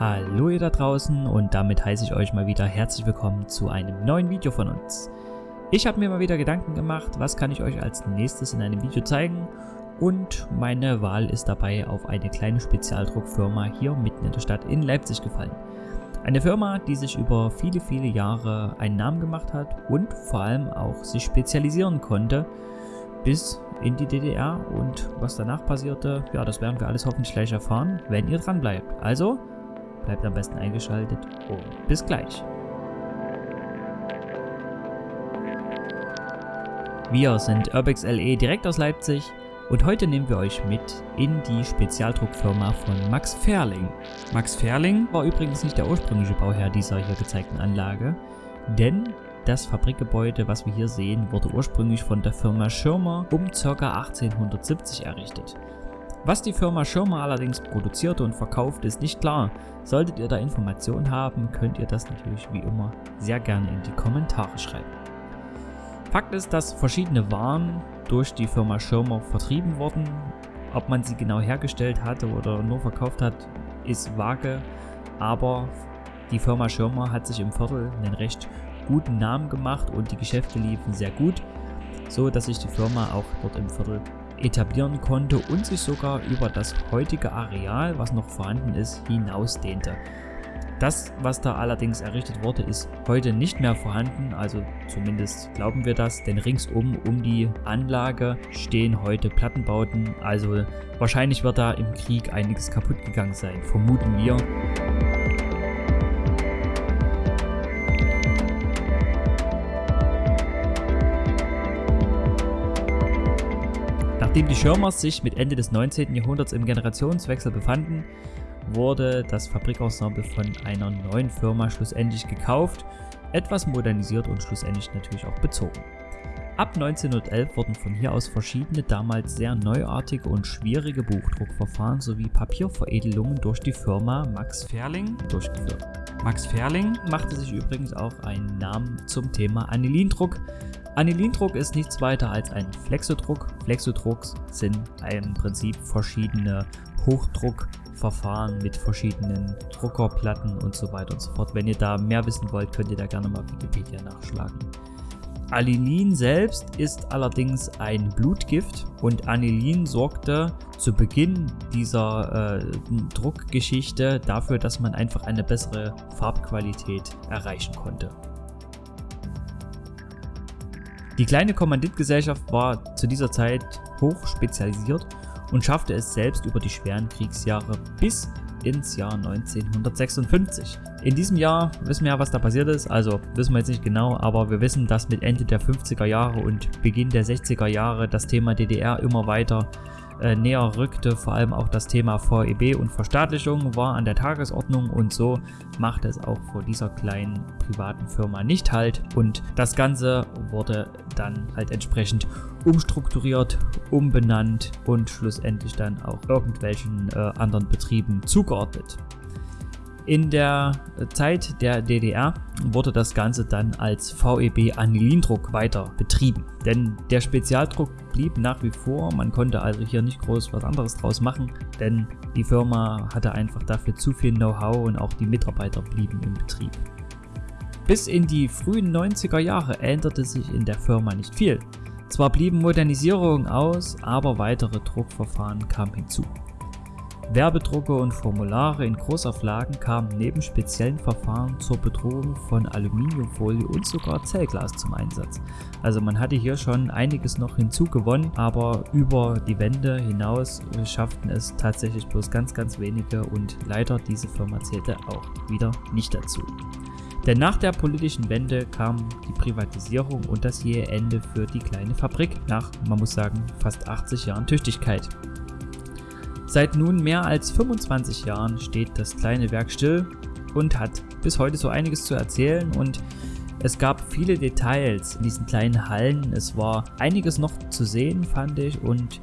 Hallo ihr da draußen und damit heiße ich euch mal wieder herzlich willkommen zu einem neuen Video von uns. Ich habe mir mal wieder Gedanken gemacht, was kann ich euch als nächstes in einem Video zeigen und meine Wahl ist dabei auf eine kleine Spezialdruckfirma hier mitten in der Stadt in Leipzig gefallen. Eine Firma, die sich über viele, viele Jahre einen Namen gemacht hat und vor allem auch sich spezialisieren konnte bis in die DDR und was danach passierte, ja, das werden wir alles hoffentlich gleich erfahren, wenn ihr dran bleibt. Also, Bleibt am besten eingeschaltet und bis gleich. Wir sind Urbex LE direkt aus Leipzig und heute nehmen wir euch mit in die Spezialdruckfirma von Max Ferling. Max Ferling war übrigens nicht der ursprüngliche Bauherr dieser hier gezeigten Anlage, denn das Fabrikgebäude, was wir hier sehen, wurde ursprünglich von der Firma Schirmer um ca. 1870 errichtet. Was die Firma Schirmer allerdings produzierte und verkauft, ist nicht klar. Solltet ihr da Informationen haben, könnt ihr das natürlich wie immer sehr gerne in die Kommentare schreiben. Fakt ist, dass verschiedene Waren durch die Firma Schirmer vertrieben wurden. Ob man sie genau hergestellt hatte oder nur verkauft hat, ist vage, aber die Firma Schirmer hat sich im Viertel einen recht guten Namen gemacht und die Geschäfte liefen sehr gut, so dass sich die Firma auch dort im Viertel etablieren konnte und sich sogar über das heutige Areal, was noch vorhanden ist, hinausdehnte. Das, was da allerdings errichtet wurde, ist heute nicht mehr vorhanden, also zumindest glauben wir das, denn ringsum um die Anlage stehen heute Plattenbauten, also wahrscheinlich wird da im Krieg einiges kaputt gegangen sein, vermuten wir. Nachdem die Schirmers sich mit Ende des 19. Jahrhunderts im Generationswechsel befanden, wurde das Fabrikensemble von einer neuen Firma schlussendlich gekauft, etwas modernisiert und schlussendlich natürlich auch bezogen. Ab 1911 wurden von hier aus verschiedene damals sehr neuartige und schwierige Buchdruckverfahren sowie Papierveredelungen durch die Firma Max Ferling durchgeführt. Max Ferling machte sich übrigens auch einen Namen zum Thema Anilindruck, Anilindruck ist nichts weiter als ein Flexodruck. Flexodrucks sind im Prinzip verschiedene Hochdruckverfahren mit verschiedenen Druckerplatten und so weiter und so fort. Wenn ihr da mehr wissen wollt, könnt ihr da gerne mal Wikipedia nachschlagen. Anilin selbst ist allerdings ein Blutgift und Anilin sorgte zu Beginn dieser äh, Druckgeschichte dafür, dass man einfach eine bessere Farbqualität erreichen konnte. Die kleine Kommanditgesellschaft war zu dieser Zeit hoch spezialisiert und schaffte es selbst über die schweren Kriegsjahre bis ins Jahr 1956. In diesem Jahr wissen wir ja, was da passiert ist, also wissen wir jetzt nicht genau, aber wir wissen, dass mit Ende der 50er Jahre und Beginn der 60er Jahre das Thema DDR immer weiter äh, näher rückte. Vor allem auch das Thema VEB und Verstaatlichung war an der Tagesordnung und so machte es auch vor dieser kleinen privaten Firma nicht halt. Und das Ganze wurde dann halt entsprechend umstrukturiert, umbenannt und schlussendlich dann auch irgendwelchen äh, anderen Betrieben zugeordnet. In der Zeit der DDR wurde das Ganze dann als VEB Anilindruck weiter betrieben, denn der Spezialdruck blieb nach wie vor, man konnte also hier nicht groß was anderes draus machen, denn die Firma hatte einfach dafür zu viel Know-how und auch die Mitarbeiter blieben im Betrieb. Bis in die frühen 90er Jahre änderte sich in der Firma nicht viel. Zwar blieben Modernisierungen aus, aber weitere Druckverfahren kamen hinzu. Werbedrucke und Formulare in Großauflagen kamen neben speziellen Verfahren zur Bedrohung von Aluminiumfolie und sogar Zellglas zum Einsatz. Also man hatte hier schon einiges noch hinzugewonnen, aber über die Wände hinaus schafften es tatsächlich bloß ganz ganz wenige und leider diese Firma zählte auch wieder nicht dazu. Denn nach der politischen Wende kam die Privatisierung und das jähe Ende für die kleine Fabrik nach, man muss sagen, fast 80 Jahren Tüchtigkeit. Seit nun mehr als 25 Jahren steht das kleine Werk still und hat bis heute so einiges zu erzählen und es gab viele Details in diesen kleinen Hallen. Es war einiges noch zu sehen, fand ich und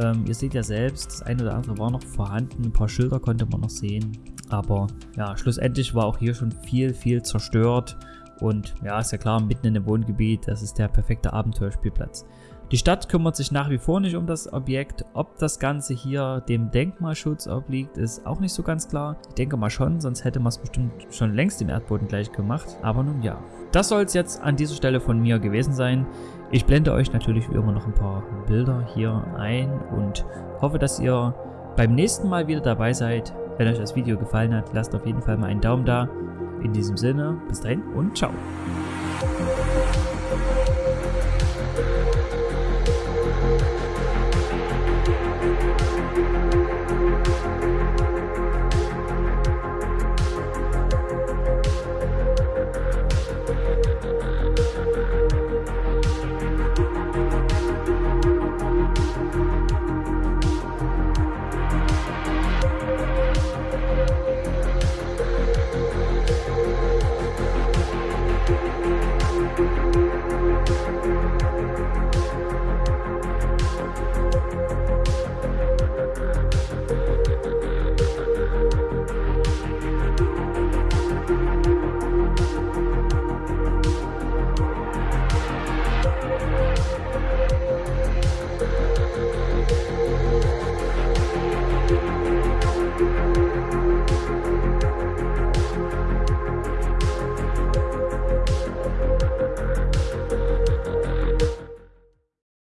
ähm, ihr seht ja selbst, das eine oder andere war noch vorhanden, ein paar Schilder konnte man noch sehen, aber ja, schlussendlich war auch hier schon viel, viel zerstört und ja, ist ja klar, mitten in dem Wohngebiet, das ist der perfekte Abenteuerspielplatz. Die Stadt kümmert sich nach wie vor nicht um das Objekt. Ob das Ganze hier dem Denkmalschutz obliegt, ist auch nicht so ganz klar. Ich denke mal schon, sonst hätte man es bestimmt schon längst dem Erdboden gleich gemacht. Aber nun ja. Das soll es jetzt an dieser Stelle von mir gewesen sein. Ich blende euch natürlich wie immer noch ein paar Bilder hier ein und hoffe, dass ihr beim nächsten Mal wieder dabei seid. Wenn euch das Video gefallen hat, lasst auf jeden Fall mal einen Daumen da. In diesem Sinne, bis dahin und ciao.